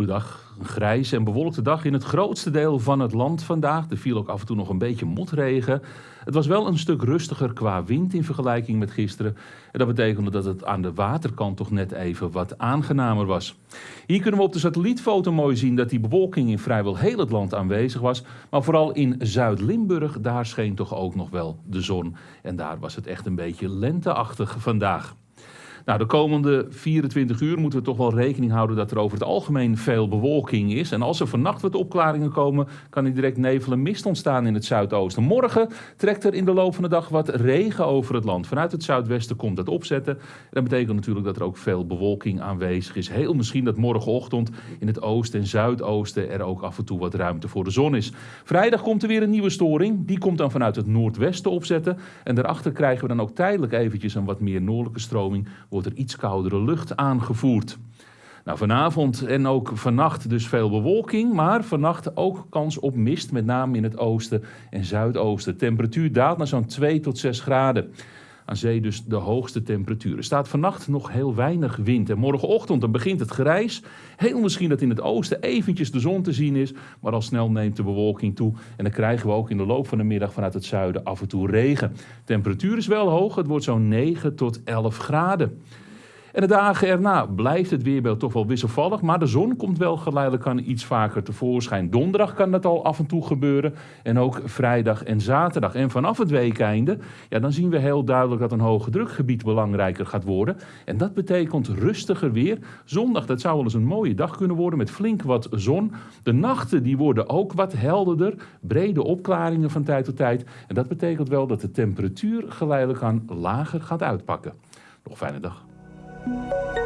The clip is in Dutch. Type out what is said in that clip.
Goedendag. Een grijze en bewolkte dag in het grootste deel van het land vandaag. Er viel ook af en toe nog een beetje motregen. Het was wel een stuk rustiger qua wind in vergelijking met gisteren. En dat betekende dat het aan de waterkant toch net even wat aangenamer was. Hier kunnen we op de satellietfoto mooi zien dat die bewolking in vrijwel heel het land aanwezig was. Maar vooral in Zuid-Limburg, daar scheen toch ook nog wel de zon. En daar was het echt een beetje lenteachtig vandaag. Nou, de komende 24 uur moeten we toch wel rekening houden dat er over het algemeen veel bewolking is. En als er vannacht wat opklaringen komen, kan er direct nevel en mist ontstaan in het zuidoosten. Morgen trekt er in de loop van de dag wat regen over het land. Vanuit het zuidwesten komt dat opzetten. Dat betekent natuurlijk dat er ook veel bewolking aanwezig is. Heel misschien dat morgenochtend in het oosten en zuidoosten er ook af en toe wat ruimte voor de zon is. Vrijdag komt er weer een nieuwe storing. Die komt dan vanuit het noordwesten opzetten. En daarachter krijgen we dan ook tijdelijk eventjes een wat meer noordelijke stroming wordt er iets koudere lucht aangevoerd. Nou, vanavond en ook vannacht dus veel bewolking, maar vannacht ook kans op mist, met name in het oosten en zuidoosten. temperatuur daalt naar zo'n 2 tot 6 graden. Aan zee dus de hoogste temperatuur. Er staat vannacht nog heel weinig wind. En morgenochtend dan begint het grijs. Heel misschien dat in het oosten eventjes de zon te zien is. Maar al snel neemt de bewolking toe. En dan krijgen we ook in de loop van de middag vanuit het zuiden af en toe regen. De temperatuur is wel hoog. Het wordt zo'n 9 tot 11 graden. En de dagen erna blijft het weerbeeld toch wel wisselvallig, maar de zon komt wel geleidelijk aan iets vaker tevoorschijn. Donderdag kan dat al af en toe gebeuren en ook vrijdag en zaterdag. En vanaf het weekeinde, ja, dan zien we heel duidelijk dat een hoge drukgebied belangrijker gaat worden. En dat betekent rustiger weer. Zondag, dat zou wel eens een mooie dag kunnen worden met flink wat zon. De nachten die worden ook wat helderder, brede opklaringen van tijd tot tijd. En dat betekent wel dat de temperatuur geleidelijk aan lager gaat uitpakken. Nog fijne dag. Thank you.